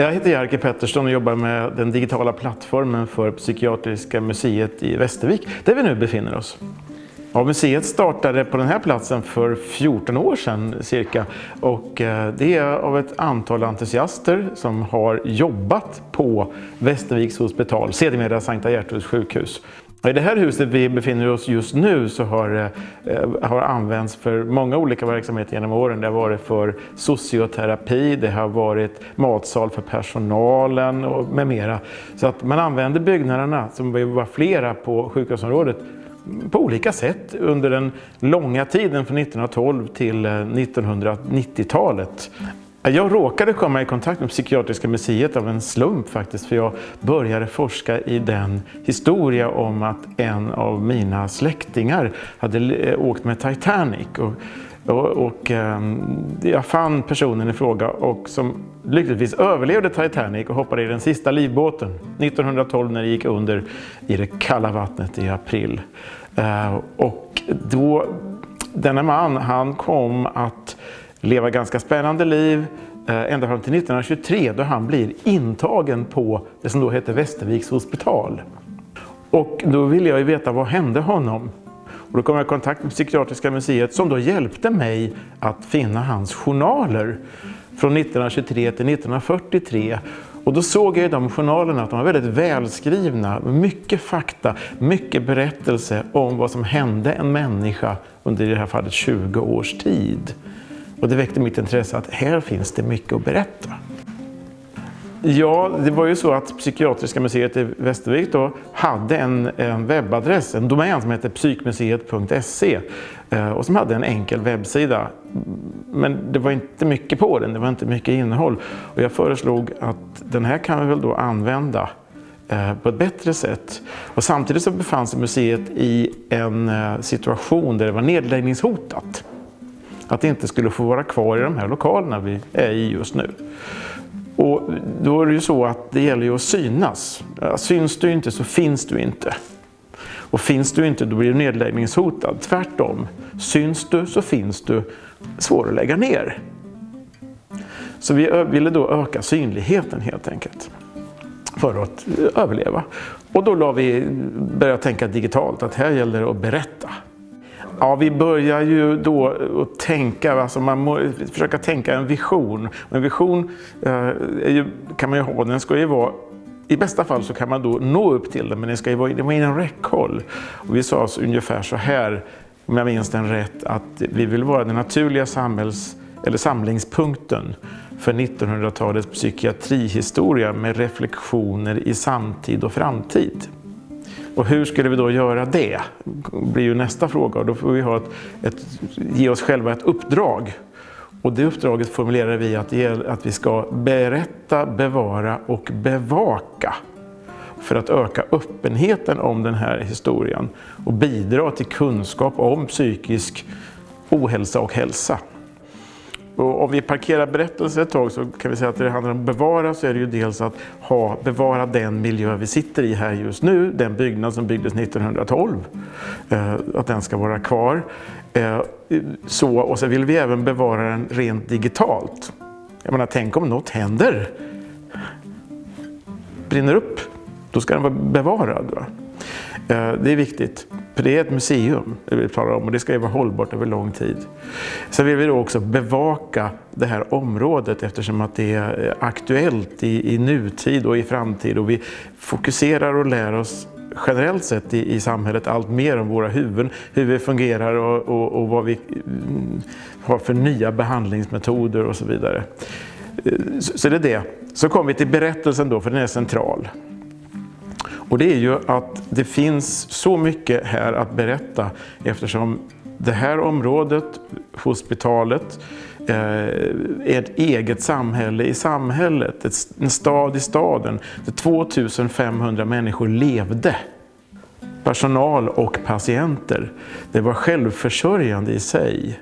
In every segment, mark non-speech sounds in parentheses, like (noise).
Jag heter Jerker Pettersson och jobbar med den digitala plattformen för Psykiatriska museet i Västervik, där vi nu befinner oss. Ja, museet startade på den här platsen för 14 år sedan cirka och eh, det är av ett antal entusiaster som har jobbat på Västerviks hospital, sedermera Sankta Gertruds sjukhus. I det här huset vi befinner oss just nu så har, eh, har använts för många olika verksamheter genom åren. Det har varit för socioterapi, det har varit matsal för personalen och med mera. Så att man använder byggnaderna, som var flera på sjukhusområdet, på olika sätt under den långa tiden från 1912 till eh, 1990-talet. Jag råkade komma i kontakt med Psykiatriska museet av en slump faktiskt, för jag började forska i den historia om att en av mina släktingar hade eh, åkt med Titanic. Och, och, och ehm, jag fann personen i fråga och som lyckligtvis överlevde Titanic och hoppade i den sista livbåten 1912 när det gick under i det kalla vattnet i april. Eh, och då, denna man han kom att leva ganska spännande liv eh, ända fram till 1923 då han blir intagen på det som då heter Västerviks hospital. Och då ville jag ju veta vad hände honom. Och då kom jag i kontakt med Psykiatriska museet som då hjälpte mig att finna hans journaler från 1923 till 1943 och då såg jag i de journalerna att de var väldigt välskrivna, mycket fakta, mycket berättelse om vad som hände en människa under i det här fallet 20 års tid. Och det väckte mitt intresse att här finns det mycket att berätta. Ja, det var ju så att Psykiatriska museet i Västervik då hade en, en webbadress, en domän som hette psykmuseet.se eh, och som hade en enkel webbsida. Men det var inte mycket på den, det var inte mycket innehåll. Och jag föreslog att den här kan vi väl då använda eh, på ett bättre sätt. Och samtidigt så befann sig museet i en eh, situation där det var nedläggningshotat. Att det inte skulle få vara kvar i de här lokalerna vi är i just nu. Och då är det ju så att det gäller ju att synas. Syns du inte så finns du inte. Och finns du inte då blir du nedläggningshotad. Tvärtom, syns du så finns du svår att lägga ner. Så vi ville då öka synligheten helt enkelt för att överleva. Och då la vi, började tänka digitalt att här gäller det att berätta. Ja, vi börjar ju då att tänka, alltså man må försöka tänka en vision. En vision eh, ju, kan man ju ha, den ska ju vara i bästa fall så kan man då nå upp till den, men den ska ju vara, vara inom räckhåll. Och vi sa alltså ungefär så här, om jag minns den rätt, att vi vill vara den naturliga samhälls, eller samlingspunkten för 1900-talets psykiatrihistoria med reflektioner i samtid och framtid. Och hur skulle vi då göra det? Blir ju nästa fråga och då får vi ha ett, ett, ge oss själva ett uppdrag. Och det uppdraget formulerar vi att, att vi ska berätta, bevara och bevaka för att öka öppenheten om den här historien och bidra till kunskap om psykisk ohälsa och hälsa. Och om vi parkerar berättelsen ett tag så kan vi säga att det handlar om att bevara så är det ju dels att ha, bevara den miljö vi sitter i här just nu, den byggnad som byggdes 1912, eh, att den ska vara kvar. Eh, så, och sen vill vi även bevara den rent digitalt. Jag menar, tänk om något händer, brinner upp, då ska den vara bevarad. Va? Eh, det är viktigt. För det är ett museum vi talar om och det ska ju vara hållbart över lång tid. Sen vill vi då också bevaka det här området eftersom att det är aktuellt i, i nutid och i framtid och vi fokuserar och lär oss generellt sett i, i samhället allt mer om våra huvuden, hur vi fungerar och, och, och vad vi mm, har för nya behandlingsmetoder och så vidare. Eh, så, så det är det. Så kommer vi till berättelsen då, för den är central. Och det är ju att det finns så mycket här att berätta eftersom det här området, hospitalet, eh, är ett eget samhälle i samhället, en stad i staden där 2500 människor levde. Personal och patienter. Det var självförsörjande i sig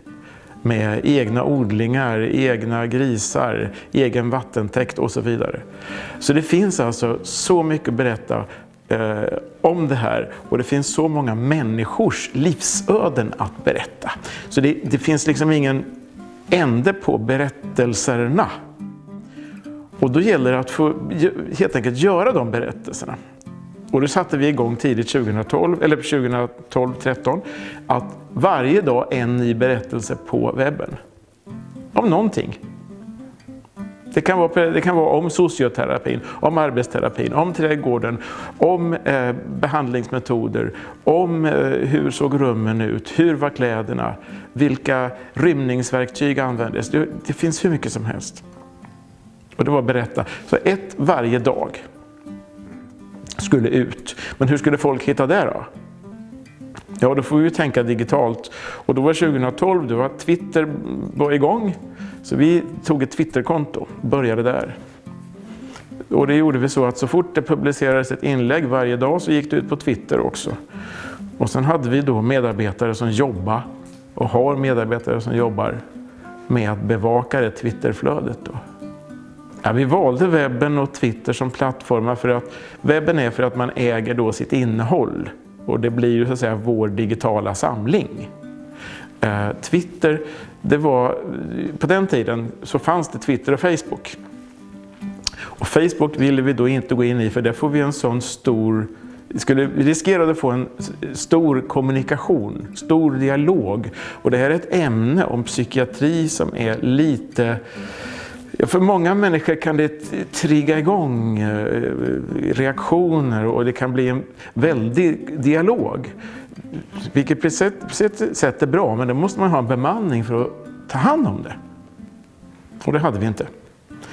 med egna odlingar, egna grisar, egen vattentäkt och så vidare. Så det finns alltså så mycket att berätta eh, om det här och det finns så många människors livsöden att berätta. Så det, det finns liksom ingen ände på berättelserna. Och då gäller det att få helt enkelt göra de berättelserna. Och då satte vi igång tidigt 2012, eller 2012-13 att varje dag en ny berättelse på webben. Om någonting. Det kan, vara, det kan vara om socioterapin, om arbetsterapin, om trädgården, om eh, behandlingsmetoder, om eh, hur såg rummen ut, hur var kläderna, vilka rymningsverktyg användes. Det, det finns hur mycket som helst. Och det var berätta. Så ett varje dag skulle ut. Men hur skulle folk hitta det då? Ja, då får vi ju tänka digitalt. Och då var 2012, då var Twitter mm, var igång. Så vi tog ett Twitterkonto och började där. Och det gjorde vi så att så fort det publicerades ett inlägg varje dag så gick det ut på Twitter också. Och sen hade vi då medarbetare som jobbar och har medarbetare som jobbar med att bevaka det Twitterflödet. Då. Ja, vi valde webben och Twitter som plattformar för att webben är för att man äger då sitt innehåll och det blir ju så att säga vår digitala samling. Eh, Twitter, det var, på den tiden så fanns det Twitter och Facebook. Och Facebook ville vi då inte gå in i för där får vi en sån stor skulle riskera att få en stor kommunikation, stor dialog. Och det här är ett ämne om psykiatri som är lite för många människor kan det trigga igång eh, reaktioner och det kan bli en väldig dialog. Vilket på sätt, sätt är bra, men då måste man ha en bemanning för att ta hand om det. Och det hade vi inte.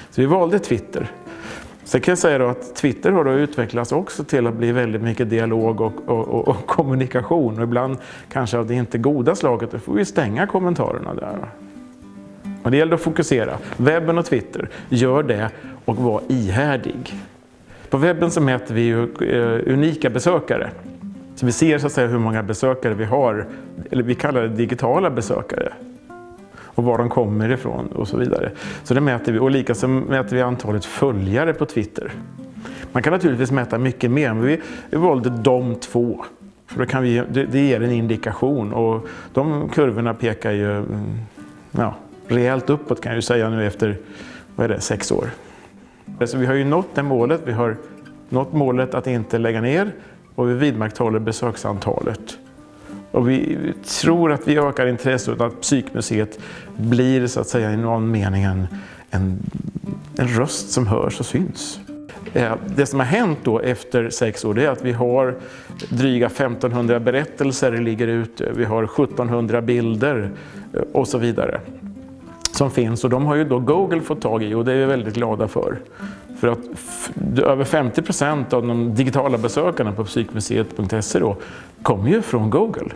Så vi valde Twitter. Sen kan jag säga att Twitter har då utvecklats också till att bli väldigt mycket dialog och, och, och, och kommunikation. Och ibland kanske av det inte goda slaget, då får vi stänga kommentarerna där. Men det gäller att fokusera. Webben och Twitter, gör det och var ihärdig. På webben så mäter vi eh, unika besökare. Så vi ser så att säga hur många besökare vi har, eller vi kallar det digitala besökare. Och var de kommer ifrån och så vidare. Så det mäter vi. Och likaså mäter vi antalet följare på Twitter. Man kan naturligtvis mäta mycket mer, men vi, vi valde de två. För då kan vi, det, det ger en indikation och de kurvorna pekar ju mm, ja, rejält uppåt kan jag ju säga nu efter vad är det, sex år. Så vi har ju nått det målet. Vi har nått målet att inte lägga ner och vi vidmakthåller besöksantalet. Och vi tror att vi ökar intresset att Psykmuseet blir så att säga i någon mening en, en, en röst som hörs och syns. Eh, det som har hänt då efter sex år är att vi har dryga 1500 berättelser ligger ute, vi har 1700 bilder eh, och så vidare som finns och de har ju då Google fått tag i och det är vi väldigt glada för. För att över 50 procent av de digitala besökarna på psykmuseet.se då kommer ju från Google.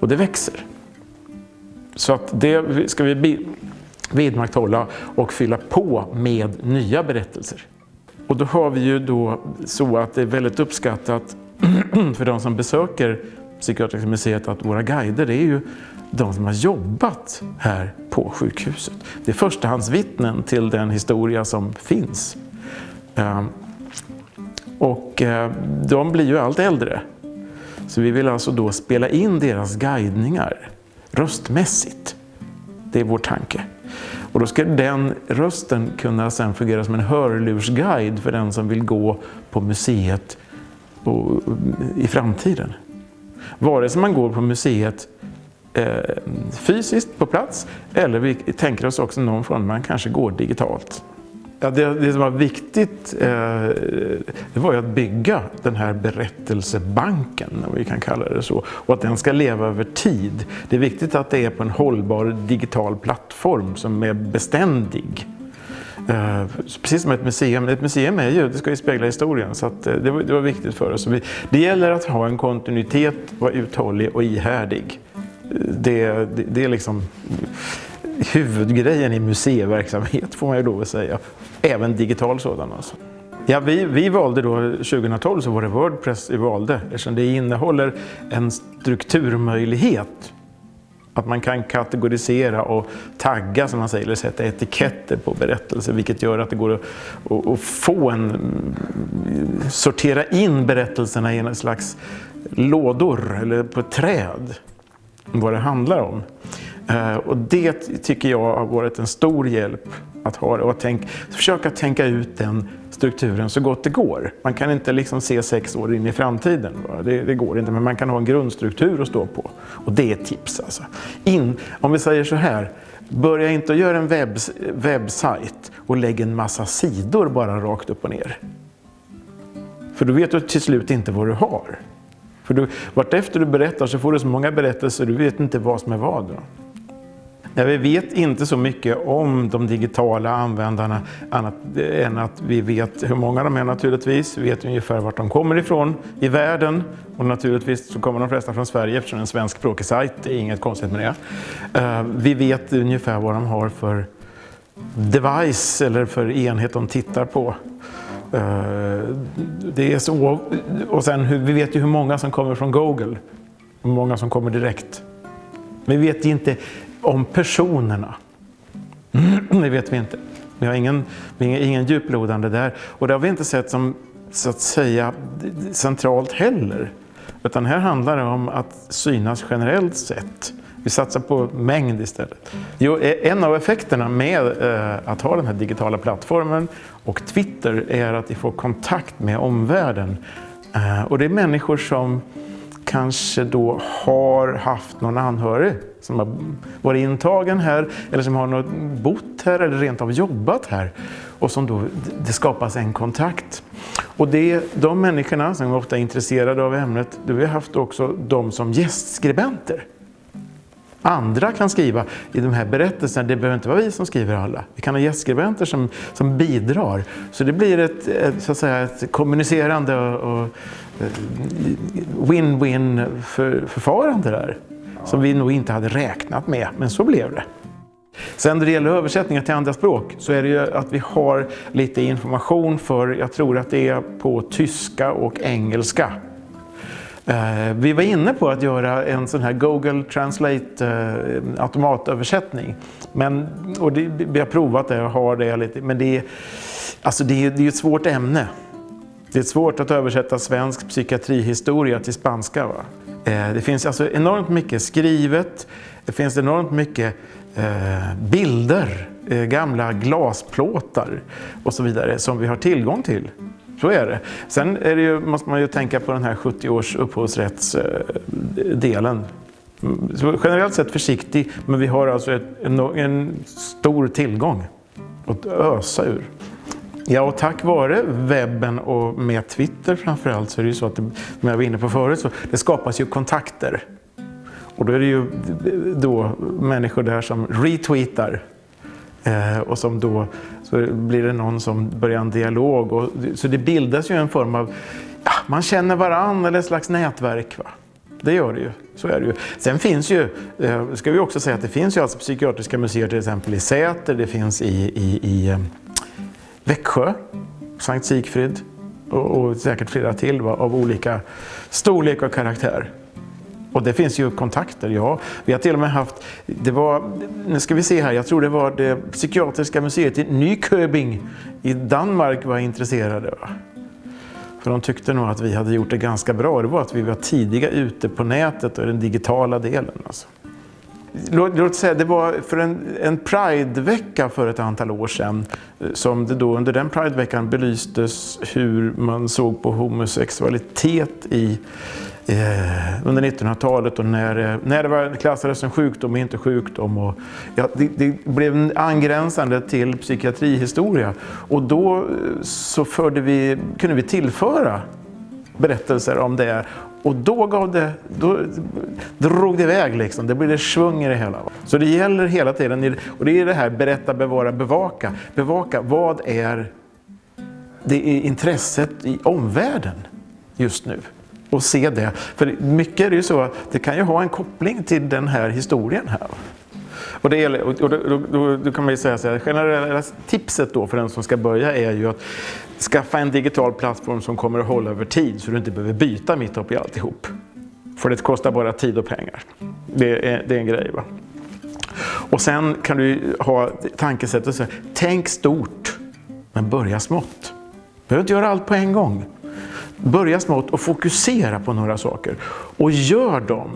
Och det växer. Så att det ska vi vidmakthålla och fylla på med nya berättelser. Och då har vi ju då så att det är väldigt uppskattat (clears throat) för de som besöker Psykiatriska museet att våra guider är ju de som har jobbat här på sjukhuset. Det är förstahandsvittnen till den historia som finns. Ehm, och eh, de blir ju allt äldre. Så vi vill alltså då spela in deras guidningar röstmässigt. Det är vår tanke. Och då ska den rösten kunna sen fungera som en hörlursguide för den som vill gå på museet i framtiden. Vare sig man går på museet eh, fysiskt på plats eller vi tänker oss också någon form man kanske går digitalt. Ja, det, det, som var viktigt eh, det var ju att bygga den här berättelsebanken, om vi kan kalla det så, och att den ska leva över tid. Det är viktigt att det är på en hållbar digital plattform som är beständig. Eh, precis som ett museum. Ett museum är ju, det ska ju spegla historien, så att, eh, det, var, det, var, viktigt för oss. Vi, det gäller att ha en kontinuitet, vara uthållig och ihärdig eh, det, det, det är liksom huvudgrejen i museiverksamhet får man ju lov att säga. Även digital sådan alltså. Ja, vi, vi valde då 2012 så var det Wordpress vi valde eftersom det innehåller en strukturmöjlighet. Att man kan kategorisera och tagga som man säger, eller sätta etiketter på berättelser vilket gör att det går att, att, få en, sortera in berättelserna i en slags lådor eller på ett träd vad det handlar om. Eh, och det tycker jag har varit en stor hjälp att ha det och tänk, försöka tänka ut den strukturen så gott det går. Man kan inte liksom se sex år in i framtiden. Det, det, går inte, men man kan ha en grundstruktur att stå på. Och det är ett tips. Alltså. In, om vi säger så här, börja inte att göra en webb, webbsajt och lägg en massa sidor bara rakt upp och ner. För då vet du till slut inte vad du har. För du, vartefter du berättar så får du så många berättelser, du vet inte vad som är vad. Då. Nej, vi vet inte så mycket om de digitala användarna annat än att vi vet hur många de är naturligtvis. Vi vet ungefär vart de kommer ifrån i världen och naturligtvis så kommer de flesta från Sverige eftersom det är en svenskspråkig sajt. Det är inget konstigt med det. Eh, vi vet ungefär vad de har för device eller för enhet de tittar på. Eh, det är så. Och sen vi vet ju hur många som kommer från Google. Hur många som kommer direkt. Men vi vet inte om personerna. (clears throat) Det vet vi inte. Vi har ingen, ingen djuplodande där. Och det har vi inte sett som så att säga centralt heller. Utan här handlar det om att synas generellt sett. Vi satsar på mängd istället. Jo, e- en av effekterna med eh, att ha den här digitala plattformen och Twitter är att vi får kontakt med omvärlden. Eh, och det är människor som kanske då har haft någon anhörig som har varit intagen här eller som har bott här eller rent av jobbat här. Och som då, det skapas en kontakt. Och det, de människorna som ofta är intresserade av ämnet, då har vi haft också de som gästskribenter. Andra kan skriva i de här berättelserna, det behöver inte vara vi som skriver alla. Vi kan ha gästskribenter som, som bidrar. Så det blir ett, ett så att säga, ett kommunicerande och eh, win-win för, förfarande där. Som vi nog inte hade räknat med, men så blev det. Sen när det gäller översättningar till andra språk så är det ju att vi har lite information för, jag tror att det är på tyska och engelska. Eh, vi var inne på att göra en sån här Google Translate eh, automatöversättning. Men, och det, vi har provat det och har det lite, men det är, alltså det är, det är ett svårt ämne. Det är svårt att översätta svensk psykiatrihistoria till spanska. Va? Eh, det finns alltså enormt mycket skrivet, det finns enormt mycket eh, bilder, eh, gamla glasplåtar och så vidare som vi har tillgång till. Så är det. Sen är det ju, måste man ju tänka på den här 70 års upphovsrättsdelen. Så generellt sett försiktig, men vi har alltså ett, en, en, stor tillgång att ösa ur. Ja, och tack vare webben och med Twitter framförallt så är det ju så att, det, som jag var inne på förut, så det skapas ju kontakter. Och då är det ju då människor där som retweetar Eh, och som då så blir det någon som börjar en dialog. Och, så det bildas ju en form av, ja, man känner varandra eller ett slags nätverk. Va? Det gör det ju. Så är det ju. Sen finns ju, eh, ska vi också säga att det finns ju alltså psykiatriska museer till exempel i Säter, det finns i, i, i eh, Växjö, Sankt Sigfrid och, och säkert flera till va, av olika storlek och karaktär. Och det finns ju kontakter, ja. Vi har till och med haft, det var, nu ska vi se här, jag tror det var det psykiatriska museet i Nyköping i Danmark var intresserade. Va? För de tyckte nog att vi hade gjort det ganska bra. Det var att vi var tidiga ute på nätet och den digitala delen. Alltså. Låt, låt säga, det var för en, en Pride-vecka för ett antal år sedan eh, som det då under den Pride-veckan belystes hur man såg på homosexualitet i eh, under 1900-talet och när, eh, när det var klassades som sjukdom och inte sjukdom. Och, ja, det, det, blev angränsande till psykiatrihistoria och då eh, så förde vi, kunde vi tillföra berättelser om det och då, gav det, då drog det iväg, liksom. det blev det svung i det hela. Så det gäller hela tiden, och det är det här berätta, bevara, bevaka. Bevaka, vad är det är intresset i omvärlden just nu? Och se det. För mycket är det ju så att det kan ju ha en koppling till den här historien här. Och, det gäller, och då, då, då, då, kan man ju säga så här, generella tipset då för den som ska börja är ju att skaffa en digital plattform som kommer att hålla över tid så du inte behöver byta mitt upp i alltihop. För det kostar bara tid och pengar. Det är, det är en grej. Va? Och sen kan du ha tankesättet så här, tänk stort men börja smått. Du behöver inte göra allt på en gång. Börja smått och fokusera på några saker. Och gör dem.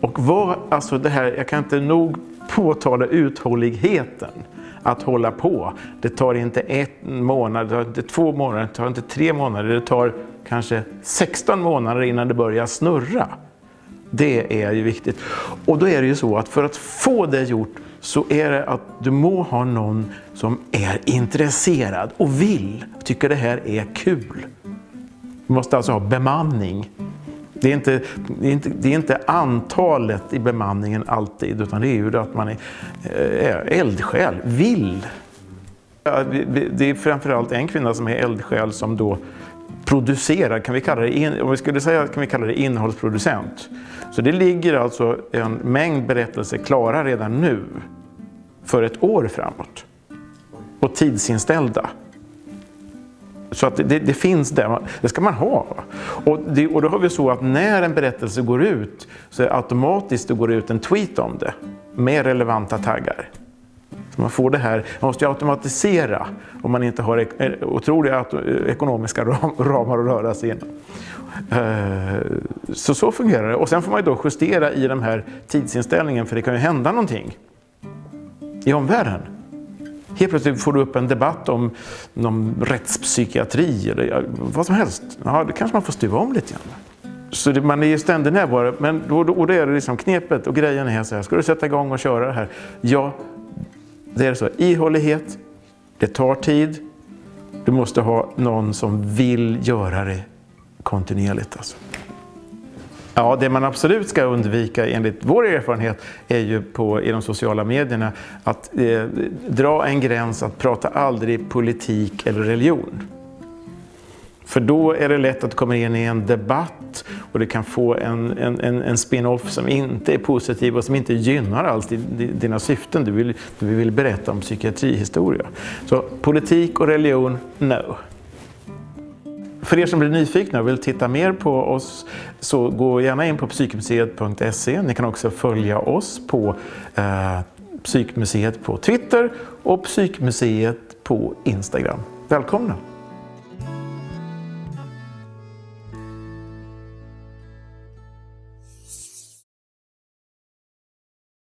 Och var, alltså det här, jag kan inte nog påtala uthålligheten. att hålla på. Det tar inte en månad, det tar inte två månader, det tar inte tre månader, det tar kanske 16 månader innan det börjar snurra. Det är ju viktigt. Och då är det ju så att för att få det gjort så är det att du må ha någon som är intresserad och vill, tycker det här är kul. Vi måste alltså ha bemanning. Det är, inte, det, är inte, det är inte antalet i bemanningen alltid, utan det är ju att man är, eh, är eldsjäl, vill. Det är framförallt en kvinna som är eldsjäl som då producerar, kan vi kalla det, om vi skulle säga kan vi kalla det innehållsproducent. Så det ligger alltså en mängd berättelser klara redan nu för ett år framåt. Och tidsinställda. Så att det, det, finns där, det ska man ha. Och, det, och då har vi så att när en berättelse går ut så är det automatiskt det går ut en tweet om det med relevanta taggar. Så man får det här, man måste ju automatisera om man inte har eh, otroliga eh, ekonomiska (laughs) ramar att röra sig inom. Eh, så så fungerar det. Och sen får man ju då justera i den här tidsinställningen för det kan ju hända någonting i omvärlden. Helt plötsligt får du upp en debatt om någon rättspsykiatri eller vad som helst. Ja, det kanske man får stuva om lite grann. Så det, man är ju ständigt närvarande. Men då, då, och det är det liksom knepet och grejen är så här. Ska du sätta igång och köra det här? Ja, det är så. Ihållighet. Det tar tid. Du måste ha någon som vill göra det kontinuerligt. Alltså. Ja, det man absolut ska undvika enligt vår erfarenhet är ju på, i de sociala medierna att eh, dra en gräns att prata aldrig politik eller religion. För då är det lätt att komma in i en debatt och det kan få en, en, en spin-off som inte är positiv och som inte gynnar alls dina syften. Du vill, du vill berätta om psykiatrihistoria. Så politik och religion, no. För er som blir nyfikna och vill titta mer på oss så gå gärna in på psykmuseet.se. Ni kan också följa oss på eh, Psykmuseet på Twitter och Psykmuseet på Instagram. Välkomna!